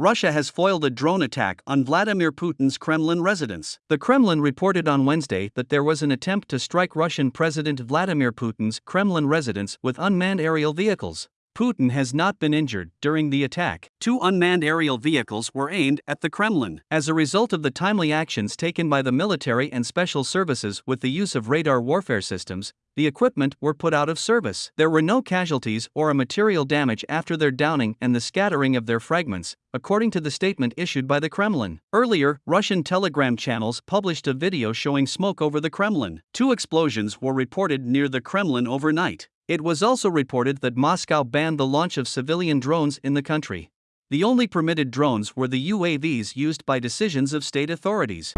Russia has foiled a drone attack on Vladimir Putin's Kremlin residence. The Kremlin reported on Wednesday that there was an attempt to strike Russian President Vladimir Putin's Kremlin residence with unmanned aerial vehicles. Putin has not been injured during the attack. Two unmanned aerial vehicles were aimed at the Kremlin. As a result of the timely actions taken by the military and special services with the use of radar warfare systems, the equipment were put out of service. There were no casualties or a material damage after their downing and the scattering of their fragments, according to the statement issued by the Kremlin. Earlier, Russian telegram channels published a video showing smoke over the Kremlin. Two explosions were reported near the Kremlin overnight. It was also reported that Moscow banned the launch of civilian drones in the country. The only permitted drones were the UAVs used by decisions of state authorities.